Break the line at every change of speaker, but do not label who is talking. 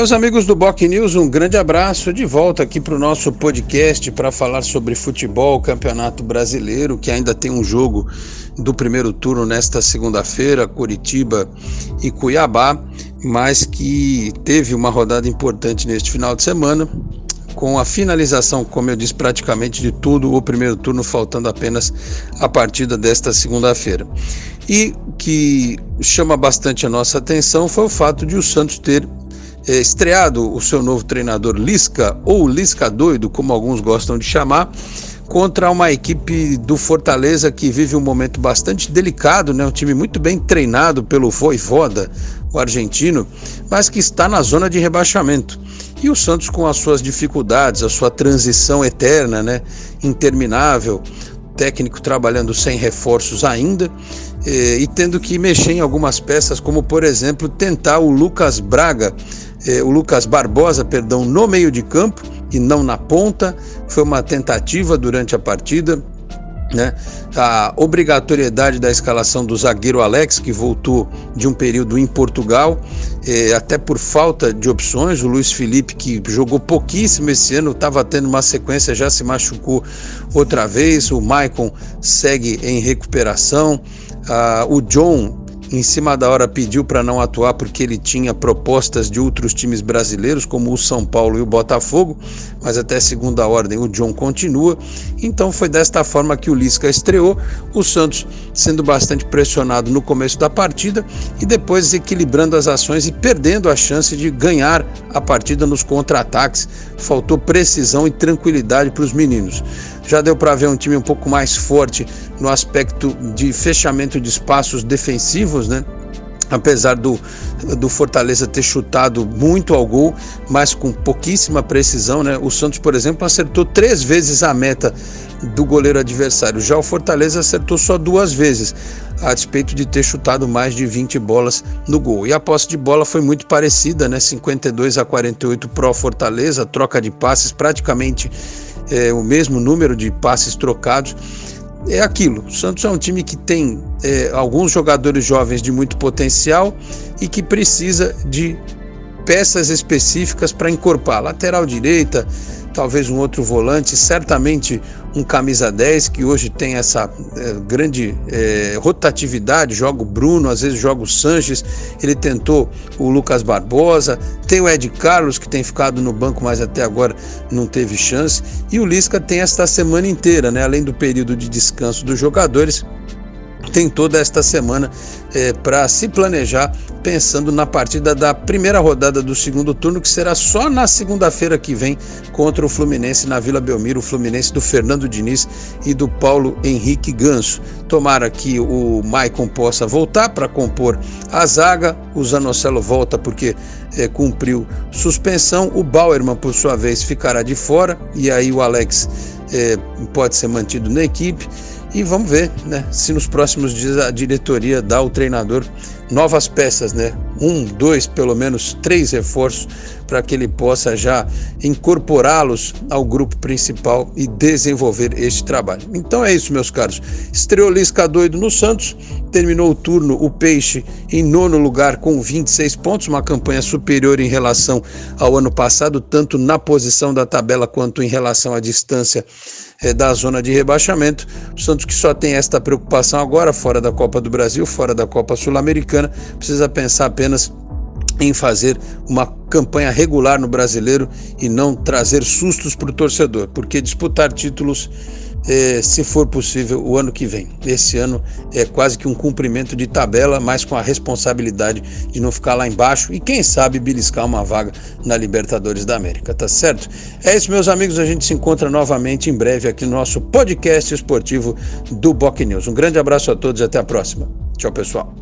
Meus amigos do Boc News, um grande abraço de volta aqui para o nosso podcast para falar sobre futebol, campeonato brasileiro, que ainda tem um jogo do primeiro turno nesta segunda-feira, Curitiba e Cuiabá, mas que teve uma rodada importante neste final de semana, com a finalização, como eu disse, praticamente de tudo o primeiro turno, faltando apenas a partida desta segunda-feira. E que chama bastante a nossa atenção foi o fato de o Santos ter estreado o seu novo treinador Lisca, ou Lisca doido, como alguns gostam de chamar, contra uma equipe do Fortaleza que vive um momento bastante delicado, né? um time muito bem treinado pelo Voivoda, o argentino, mas que está na zona de rebaixamento. E o Santos com as suas dificuldades, a sua transição eterna, né? interminável, técnico trabalhando sem reforços ainda, eh, e tendo que mexer em algumas peças, como por exemplo tentar o Lucas Braga eh, o Lucas Barbosa, perdão, no meio de campo e não na ponta. Foi uma tentativa durante a partida. Né? A obrigatoriedade da escalação do zagueiro Alex, que voltou de um período em Portugal, eh, até por falta de opções. O Luiz Felipe, que jogou pouquíssimo esse ano, estava tendo uma sequência, já se machucou outra vez. O Maicon segue em recuperação. Ah, o John em cima da hora pediu para não atuar porque ele tinha propostas de outros times brasileiros, como o São Paulo e o Botafogo, mas até segunda ordem o John continua. Então foi desta forma que o Lisca estreou, o Santos sendo bastante pressionado no começo da partida e depois equilibrando as ações e perdendo a chance de ganhar a partida nos contra-ataques. Faltou precisão e tranquilidade para os meninos. Já deu para ver um time um pouco mais forte no aspecto de fechamento de espaços defensivos, né? apesar do, do Fortaleza ter chutado muito ao gol, mas com pouquíssima precisão, né? O Santos, por exemplo, acertou três vezes a meta do goleiro adversário. Já o Fortaleza acertou só duas vezes, a despeito de ter chutado mais de 20 bolas no gol. E a posse de bola foi muito parecida, né? 52 a 48 pró Fortaleza, troca de passes praticamente é, o mesmo número de passes trocados. É aquilo. O Santos é um time que tem é, alguns jogadores jovens de muito potencial e que precisa de peças específicas para encorpar. Lateral direita, talvez um outro volante, certamente um camisa 10 que hoje tem essa é, grande é, rotatividade, joga o Bruno, às vezes joga o Sanches, ele tentou o Lucas Barbosa, tem o Ed Carlos que tem ficado no banco, mas até agora não teve chance, e o Lisca tem esta semana inteira, né, além do período de descanso dos jogadores, tem toda esta semana é, para se planejar pensando na partida da primeira rodada do segundo turno, que será só na segunda-feira que vem contra o Fluminense na Vila Belmiro, o Fluminense do Fernando Diniz e do Paulo Henrique Ganso. Tomara que o Maicon possa voltar para compor a zaga, o Zanocelo volta porque é, cumpriu suspensão, o Bauerman, por sua vez, ficará de fora e aí o Alex é, pode ser mantido na equipe. E vamos ver, né, se nos próximos dias a diretoria dá ao treinador novas peças, né? Um, dois, pelo menos três reforços para que ele possa já incorporá-los ao grupo principal e desenvolver este trabalho. Então é isso, meus caros. Estreou Lisca doido no Santos, terminou o turno o Peixe em nono lugar com 26 pontos, uma campanha superior em relação ao ano passado, tanto na posição da tabela quanto em relação à distância da zona de rebaixamento. O Santos que só tem esta preocupação agora, fora da Copa do Brasil, fora da Copa Sul-Americana, precisa pensar apenas em fazer uma campanha regular no brasileiro e não trazer sustos para o torcedor, porque disputar títulos é, se for possível, o ano que vem. Esse ano é quase que um cumprimento de tabela, mas com a responsabilidade de não ficar lá embaixo e, quem sabe, beliscar uma vaga na Libertadores da América, tá certo? É isso, meus amigos. A gente se encontra novamente em breve aqui no nosso podcast esportivo do Boc News. Um grande abraço a todos e até a próxima. Tchau, pessoal.